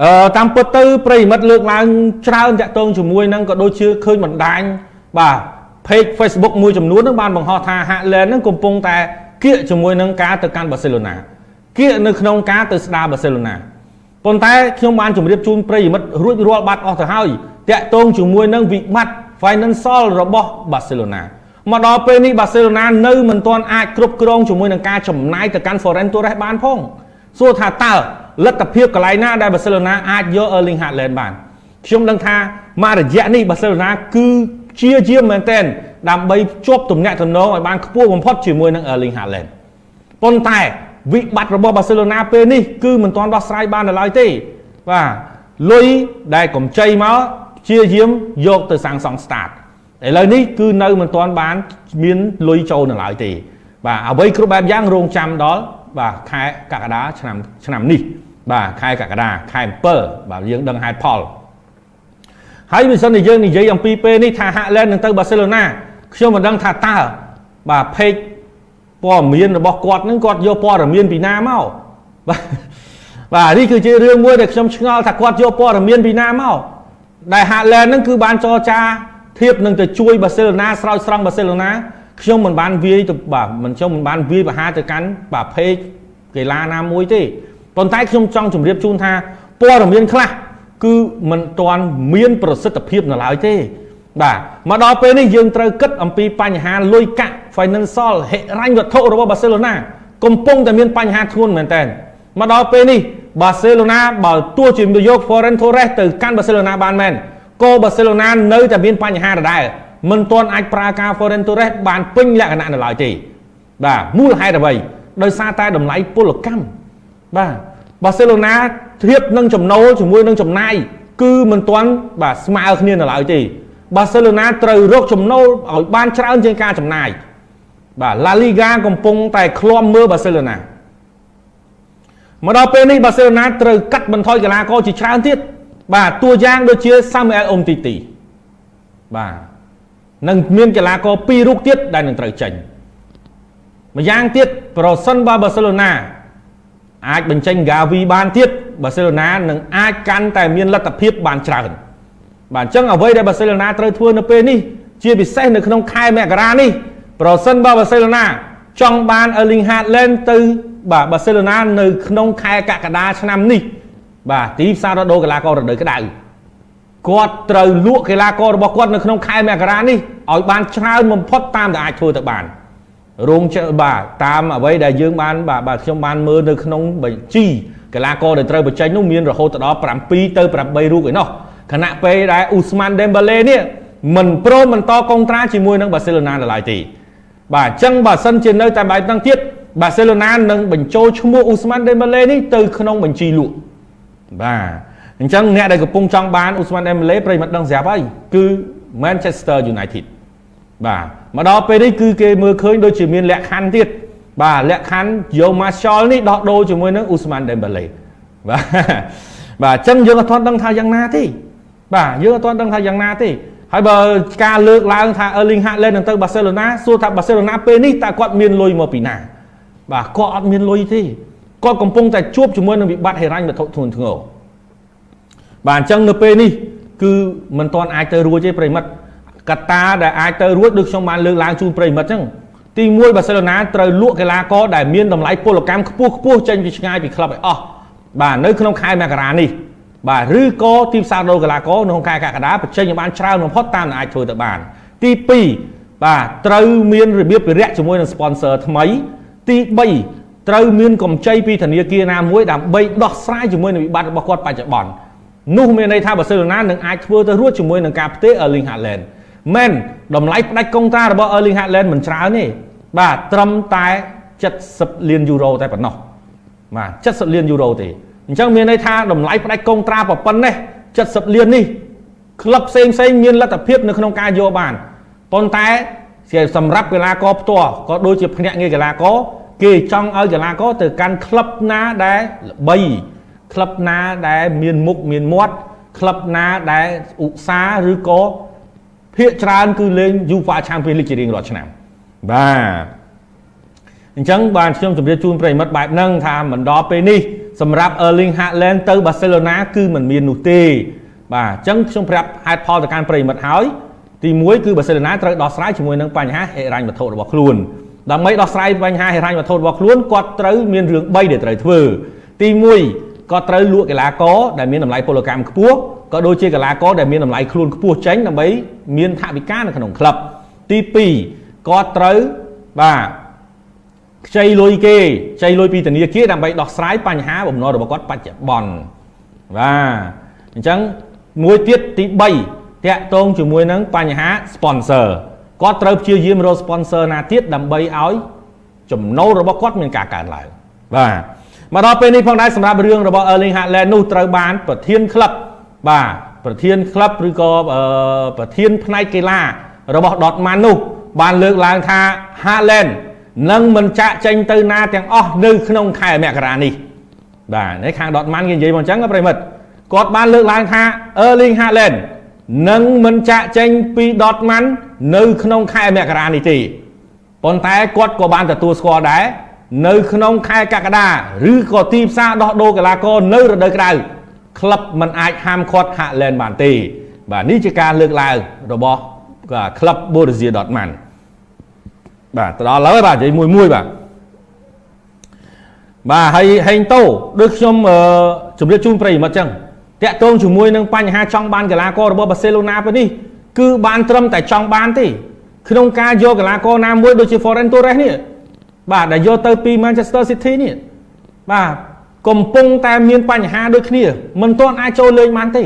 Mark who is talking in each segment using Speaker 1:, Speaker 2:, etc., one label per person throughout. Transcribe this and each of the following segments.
Speaker 1: អឺតាមពិតទៅប្រិមិត្តលើកឡើងច្រើនតាក់ទងជាមួយនឹងក៏ដូចជាឃើញបណ្ដាញបាទ page Facebook មួយចំនួននឹងបានបង្ហោះថាហាក់ឡែននឹងកំពុងតែគៀកជាមួយនឹងការទៅកាន់បាសេឡូណាគៀកនៅក្នុងការទៅស្ដារបាសេឡូណាប៉ុន្តែខ្ញុំបានជម្រាបជូនប្រិយមិត្តរួចរាល់បាត់អស់ទៅហើយតាក់ទងជាមួយនឹងវិបត្តិ financial របស់បាសេឡូណាមកដល់ពេលនេះបាសេឡូណានៅមិនទាន់អាចគ្រប់គ្រងជាមួយនឹងការចំណាយទៅកាន់ Foreign Torres បានផងសួរថាតើ លទ្ធភាពកន្លែងណាដែលបាសេឡូណាអាចយក Erling Haaland បានខ្ញុំដឹងថាមករយៈនេះបាសេឡូណាគឺជាជាមែនទែនដើម្បីជាប់ទំនាក់ទំនងឲ្យបានខ្ពស់បំផុតជាមួយនឹង Erling Haaland ប៉ុន្តែវិបត្តិរបស់បាសេឡូណាពេលនេះគឺមិនទាន់ដោះស្រាយបាននៅឡើយទេបាទលុយដែលកម្ចីមកជាយាមយកទៅសាងសង់ start ឥឡូវនេះគឺនៅមិនទាន់បាន មានលុយចូលនៅឡើយទេបាទអ្វីគ្រប់បែបយ៉ាងរងចាំដល់ បាទខែកក្កដាឆ្នាំឆ្នាំនេះបាទខែកក្កដាខែ7បាទយើងដឹងហេតុផលហើយបើសិនជាយើងនិយាយអំពីពេលនេះថាហាក់ឡែននឹងទៅបាសេឡូណាខ្ញុំមិនដឹងថាតើបាទពេកព័ត៌មានរបស់គាត់នឹងគាត់យកព័ត៌មានពីណាមកបាទបាទនេះគឺជារឿងមួយដែលខ្ញុំឆ្ងល់ថាគាត់យកព័ត៌មានពីណាមកដែលហាក់ឡែននឹងគឺបានចរចាធៀបនឹងទៅជួយបាសេឡូណាស្រោចស្រង់បាសេឡូណា ខ្ញុំមិនបានវាយទៅបាទមិនខ្ញុំមិនបានវាយបហាទៅកាន់បាទពេកកីឡាណាមួយទេប៉ុន្តែខ្ញុំចង់ជម្រាបជូនថាព័ត៌មានខ្លះគឺមិនទាន់មានប្រសិទ្ធភាពនៅឡើយទេបាទមកដល់ពេលនេះយើងត្រូវគិតអំពីបញ្ហាលុយកាក់ financial ហិរញ្ញវត្ថុរបស់បាសេឡូណាកំពុងតែមានបញ្ហាធ្ងន់មែនតើមកដល់ពេលនេះបាសេឡូណាបើទោះជាយក Foreign Torres ទៅកាន់បាសេឡូណាបានមែនក៏បាសេឡូណានៅតែមានបញ្ហាដដែល មិនទាន់អាចប្រើការ Foreign Torres បានពេញលក្ខណៈនៅឡើយទេបាទមូលហេតុអ្វីដោយសារតែតម្លៃពលកម្មបាទបាសេឡូណាធៀបនឹងចំណូលជាមួយនឹងចំណាយគឺមិនទាន់បាទស្មើគ្នានៅឡើយទេបាសេឡូណាត្រូវរកចំណូលឲ្យបានច្រើនជាងការចំណាយបាទឡាលីហ្គាកំពុងតែឃ្លាំមើលបាសេឡូណាមកដល់ពេលនេះបាសេឡូណាត្រូវកាត់បន្ថយកីឡាករជាច្រើនទៀតបាទតួយ៉ាងដូចជាសាមអែលអ៊ុំទីទីបាទ នឹងមានកីឡាករពីររូបទៀតដែលនឹងត្រូវចេញម្យ៉ាងទៀតប្រសិនបើបាសេឡូណាអាចបញ្ចេញហ្គាវីបានទៀតបាសេឡូណានឹងអាចកាន់តែមានលទ្ធភាពបានច្រើនបាទអញ្ចឹងអ្វីដែលបាសេឡូណាត្រូវធ្វើនៅពេលនេះជាពិសេសនៅក្នុងខែមករានេះប្រសិនបើបាសេឡូណាចង់បាន Erling Haaland ទៅបាទបាសេឡូណានៅក្នុងខែកក្កដាឆ្នាំនេះបាទទីផ្សាររដូវកីឡាកររដូវក្តៅ គាត់ត្រូវលក់កីឡាកររបស់គាត់នៅក្នុងខែមករានេះឲ្យបានច្រើនបំផុតតាមដែលអាចធ្វើទៅបានរោងចក្របាទតាមអ្វីដែលយើងបានបាទបាទខ្ញុំបានមើលនៅក្នុងបញ្ជីកីឡាករដែលត្រូវបញ្ចេញនោះមានរហូតដល់7ទៅ8រូបឯណោះខណៈពេលដែលអ៊ូស្ម៉ាន់ដេមបាឡេនេះមិនព្រមបន្តកុងត្រាជាមួយនឹងបាសេឡូណានៅឡើយទេបាទអញ្ចឹងបើសិនជានៅតែបែបហ្នឹងទៀតបាសេឡូណានឹងបញ្ចូលឈ្មោះអ៊ូស្ម៉ាន់ដេមបាឡេនេះទៅក្នុងបញ្ជីលក់បាទ អញ្ចឹងអ្នកដែលកំពុងចង់បានអ៊ូស្ម៉ាន់ដេមបាឡេប្រិមត្តដឹងស្រាប់ហើយគឺ Manchester United បាទមកដល់ពេលនេះគឺគេមើលឃើញដូចជាមានលក្ខខណ្ឌទៀតបាទលក្ខខណ្ឌយក Martial នេះដោះដូរជាមួយនឹង Usman Dembele បាទបាទអញ្ចឹងយើងអត់ទាន់ដឹងថាយ៉ាងណាទេបាទយើងអត់ទាន់ដឹងថាយ៉ាងណាទេហើយបើការលើកឡើងថា Erling Haaland នឹងទៅ Barcelona សួរថា Barcelona ពេលនេះតើគាត់មានលុយមកពីណា បាទគាត់អត់មានលុយទេគាត់កំពុងតែជួបជាមួយនឹងវិបត្តិហិរញ្ញវត្ថុធ្ងន់ធ្ងរ បាទអញ្ចឹងនៅពេលនេះគឺមិនទាន់អាចទៅរួចទេប្រិមិត្តកត្តាដែលអាចទៅរួចដូចខ្ញុំបានលើកឡើងជូនប្រិមិត្តអញ្ចឹងទី1បាសេឡូណាត្រូវលក់កីឡាករដែលមានតម្លៃពលកម្មខ្ពស់ខ្ពស់ចេញពីឆ្ងាយពីក្លឹបឲ្យអស់បាទនៅក្នុងខែមករានេះបាទឬក៏ទីផ្សារដូរកីឡាករនៅក្នុងខែកក្កដាបញ្ចេញឲ្យបានច្រើនបំផុតតាមដែលអាចធ្វើទៅបាន ទី2បាទត្រូវមានរបៀបវិរៈជាមួយនឹង sponsor ថ្មី ទី3ត្រូវមានកម្ចីពីធនាគារណាមួយដើម្បីដោះស្រាយជាមួយនឹងវិបត្តិរបស់គាត់បច្ចុប្បន្ន នោះមានន័យថាបាសេឡូណានឹងអាចធ្វើទៅរួចជាមួយនឹងការផ្ទេរ Erling Haaland មែនតម្លៃផ្ដាច់កុងត្រារបស់ Erling Haaland មិនច្រើនទេបាទត្រឹមតែ70លានយូរ៉ូតែប៉ុណ្ណោះបាទ70លានយូរ៉ូទេអញ្ចឹងមានន័យថាតម្លៃផ្ដាច់កុងត្រាប៉ុណ្ណេះ70លាននេះក្លឹបផ្សេងផ្សេងមានលទ្ធភាពនៅក្នុងការយកបានប៉ុន្តែសម្រាប់កីឡាករផ្ទាល់ក៏ដូចជាភ្នាក់ងារកីឡាករគេចង់ឲ្យកីឡាករទៅកាន់ក្លឹបណាដែលល្បី ក្លឹបណាដែលមានមុខមានមាត់ក្លឹបណាដែលឧស្សាហ៍ឬក៏ភាគច្រើនគឺលេង UEFA Champions League ជារៀងរាល់ឆ្នាំបាទអញ្ចឹងបានខ្ញុំជម្រាបជូនប្រិមិត្តបែបហ្នឹងថាមិនដល់ពេលនេះសម្រាប់ Erling Haaland ទៅ Barcelona គឺមិនមាននោះទេបាទអញ្ចឹងខ្ញុំប្រាប់ហេតុផលទៅកាន់ប្រិមិត្តហើយទី1គឺ Barcelona ត្រូវដោះស្រាយជាមួយនឹងបញ្ហាហិរញ្ញវត្ថុរបស់ខ្លួនដើម្បីដោះស្រាយបញ្ហាហិរញ្ញវត្ថុរបស់ខ្លួនគាត់ត្រូវមានរឿង3ដែលត្រូវធ្វើ ទី1 គាត់ត្រូវលក់កីឡាករដែលមានតម្លៃពលកម្មខ្ពស់ក៏ដូចជាកីឡាករដែលមានតម្លៃខ្លួនខ្ពស់ចេញដើម្បីមានថវិកានៅក្នុងក្លឹបទី2គាត់ត្រូវបាទខ្ចីលុយគេខ្ចីលុយពីធនាគារដើម្បីដោះស្រាយបញ្ហាបំណុលរបស់គាត់បច្ចុប្បន្នបាទអញ្ចឹងមួយទៀតទី3តាក់ទងជាមួយនឹងបញ្ហា sponsor គាត់ត្រូវព្យាយាមរក sponsor ណាទៀតដើម្បីឲ្យចំណូលរបស់គាត់មានការកើនឡើងបាទ មកដល់ពេលនេះផងដែរសម្រាប់រឿងរបស់ Erling Haaland នោះត្រូវបានប្រធានក្លឹបបាទប្រធានក្លឹបឬក៏ប្រធានផ្នែកកីឡារបស់ Dortmund នោះ បានលើកឡើងថា Haaland នឹងមិនចាក់ចេញទៅណាទាំងអស់នៅក្នុងខែមករានេះបាទនេះខាង Dortmund គេនិយាយមកអញ្ចឹងប្រិមិត្តគាត់បានលើកឡើងថា Erling Haaland នឹងមិនចាក់ចេញពី Dortmund នៅក្នុងខែមករានេះទេប៉ុន្តែគាត់ក៏បានទទួលស្គាល់ដែរ នៅក្នុងខែកក្កដាឬក៏ទីផ្សារដោះដូរកីឡាករនៅរដូវក្រៅក្លឹបមិនអាចហាមឃាត់ហាក់ឡែនបានទេ បាទនេះជាការលើកឡើងរបស់ក្លឹប Borussia Dortmund បាទទៅដល់ហើយបាទនិយាយមួយមួយបាទបាទហើយហេងតូដូចខ្ញុំជម្រាបជូនប្រិយមិត្តចឹងតាក់ទងជាមួយនឹងបញ្ហាចង់បានកីឡាកររបស់បាសេឡូណាពេលនេះគឺបានត្រឹមតែចង់បានទេ ក្នុងការយកកីឡាករណាមួយដូចជា Ferran Torres នេះ បាទដែលយកទៅពី Manchester City នេះបាទកំពុងតែមានបញ្ហាដូចគ្នាមិនទាន់អាចចូលលេងបានទេ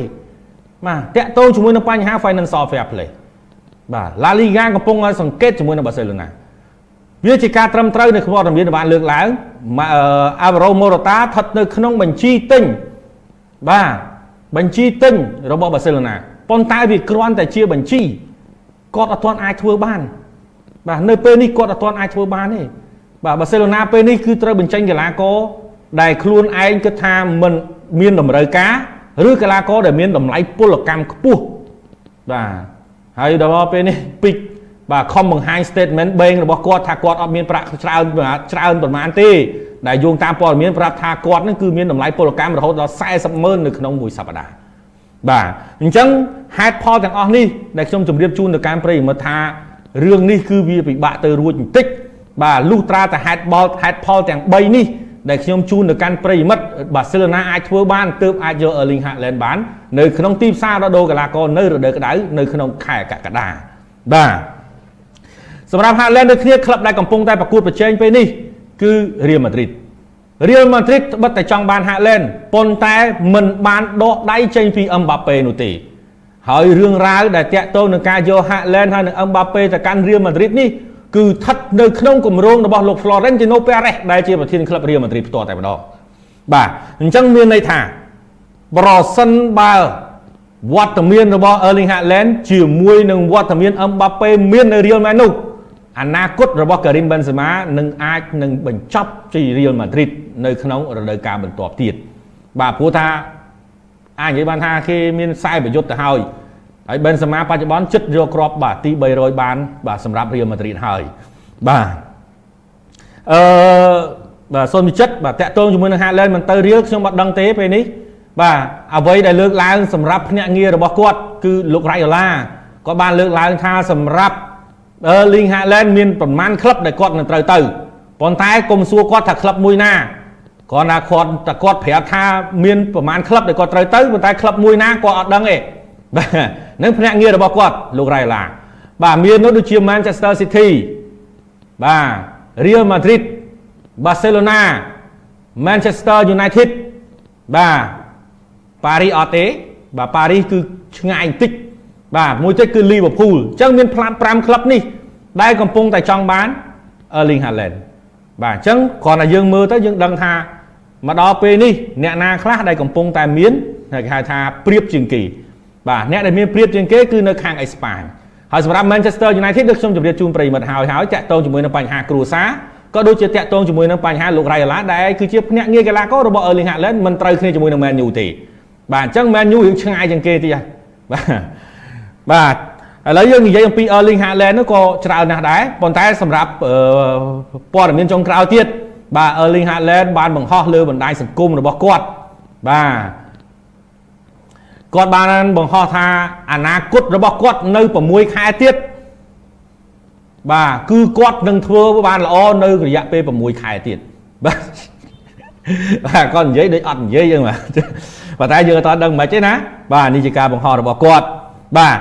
Speaker 1: បាទតាក់ទងជាមួយនឹងបញ្ហា financial fair play បាទ La Liga កំពុងឲ្យសង្កេតជាមួយនឹង Barcelona វាជាការត្រឹមត្រូវនៅក្នុងរដ្ឋមានបានលើកឡើងអាវ៉ារ៉ូម៉ូរ៉ូតាស្ថិតនៅក្នុងបញ្ជីទិញបាទបញ្ជីទិញរបស់ Barcelona ប៉ុន្តែវាគ្រាន់តែជាបញ្ជីគាត់អត់ទាន់អាចធ្វើបាន បាទនៅពេលនេះគាត់អត់ទាន់អាចធ្វើបានទេ បាទបាសេឡូណាពេលនេះគឺត្រូវបញ្ចេញកីឡាករដែលខ្លួនឯងគិតថាមិនមានតម្រូវការឬកីឡាករដែលមានតម្លៃពលកម្មខ្ពស់បាទហើយដល់ពេលនេះពីកបាទខំបង្ហាញ statement បេងរបស់គាត់ថាគាត់អត់មានប្រាក់ច្រើនច្រើនប្រមាណទេដែលយោងតាមព័ត៌មានប្រាប់ថាគាត់នឹងគឺមានតម្លៃពលកម្មរហូតដល់40ម៉ឺននៅក្នុងមួយសប្តាហ៍បាទអញ្ចឹងហេតុផលទាំងអស់នេះដែលខ្ញុំជម្រាបជូនទៅកាន់ប្រិយមិត្តថារឿងនេះគឺវាពិបាកទៅរួចបន្តិច បាទលុះត្រាតែហេតុបលហេតុផលទាំង3នេះដែលខ្ញុំជូនទៅកាន់ប្រិយមិត្តបាសេឡូណាអាចធ្វើបានទើបអាចយក Erling Haaland បាននៅក្នុងទីផ្សាររដូវកីឡាករនៅរដូវក្តៅនៅក្នុងខែកក្កដាបាទសម្រាប់ Haaland ដូចគ្នាក្លឹបដែលកំពុងតែប្រកួតប្រជែងពេលនេះគឺ Real Madrid Real Madrid ត្បិតតែចង់បាន Haaland ប៉ុន្តែមិនបានដកដៃចេញពី Mbappe នោះទេហើយរឿងរ៉ាវដែលតាក់ទងនឹងការយក Haaland ហើយនឹង Mbappe ទៅកាន់ Real Madrid នេះ គឺស្ថិតនៅក្នុងគម្រោងរបស់លោក Florentino Perez ដែលជាប្រធានក្លឹប Real Madrid ផ្ទាល់តែម្ដងបាទអញ្ចឹងមានន័យថាប្រសិនបើវត្តមានរបស់ Erling Haaland ជាមួយនឹងវត្តមាន Mbappe មាននៅ Real Man នោះអនាគតរបស់ Karim Benzema នឹងអាចនឹងបញ្ចប់ជា Real Madrid នៅក្នុងរដូវកាលបន្ទាប់ទៀតបាទព្រោះថាអាចនិយាយបានថាគេមានខ្សែប្រយុទ្ធទៅហើយ ហើយបេនសេម៉ាបច្ចុប្បន្នចិត្តយកគ្រាប់បាទទី300បាន បាទសម្រាប់រៀលម៉ាឌ្រីតហើយបាទអឺបាទសូមចិត្តបាទតាក់ទងជាមួយនឹងហាឡែនមិនទៅរៀលខ្ញុំអត់ដឹងទេពេលនេះបាទអ្វីដែលលើកឡើងសម្រាប់ភ្នាក់ងាររបស់គាត់គឺលោករ៉ៃអូឡាគាត់បានលើកឡើងថាសម្រាប់អឺលីងហាឡែនមានប្រមាណក្លឹបដែលគាត់នឹងត្រូវទៅប៉ុន្តែកុំសួរគាត់ថាក្លឹបមួយណាគាត់ថាគាត់តែគាត់ប្រាប់ថាមានប្រមាណក្លឹបដែលគាត់ត្រូវទៅប៉ុន្តែក្លឹបមួយណាគាត់អត់ដឹងទេបាទ នឹងភ្នាក់ងាររបស់គាត់លោករ៉ៃឡាបាទមាននោះដូចជា Manchester City បាទ Real Madrid Barcelona Manchester United បាទ Paris អត់ទេបាទ Paris គឺឆ្ងាយបន្តិចបាទមួយទៀតគឺ Liverpool អញ្ចឹងមានផ្លាត5ក្លឹបនេះ ដែលកំពុងតែចង់បាន Erling Haaland បាទអញ្ចឹងគ្រាន់តែយើងមើលទៅយើងដឹងថាមកដល់ពេលនេះអ្នកណាខ្លះដែលកំពុងតែមានគេហៅថាប្រៀបជាងគេ បាទអ្នកដែលមានព្រៀបជាងគេគឺនៅខាងអេស្ប៉ាញហើយសម្រាប់ Manchester United ដូចខ្ញុំជម្រាបជូនប្រិយមិត្តហើយហើយតាក់ទងជាមួយនឹងបញ្ហាគ្រួសារក៏ដូចជាតាក់ទងជាមួយនឹងបញ្ហាលោក Raiola ដែលគឺជាភ្នាក់ងារកីឡាកររបស់ Erling Haaland មិនត្រូវគ្នាជាមួយនឹង Man U ទេបាទអញ្ចឹង Man U រឿងឆ្ងាយជាងគេទៀតបាទបាទឥឡូវយើងនិយាយអំពី Erling Haaland នោះក៏ច្រើនណាស់ដែរប៉ុន្តែសម្រាប់ព័ត៌មានចុងក្រោយទៀតបាទ Erling Haaland បានបង្ហោះលើបណ្ដាញសង្គមរបស់គាត់បាទ គាត់បានបង្ហោះថាអនាគតរបស់គាត់នៅ6ខែទៀតបាទគឺគាត់នឹងធ្វើបានល្អនៅរយៈពេល6ខែទៀតបាទបាទគាត់និយាយដូចអត់និយាយចឹងបាទប៉ុន្តែយើងអត់ដឹងមិនទេណាបាទនេះជាការបង្ហោះរបស់គាត់បាទ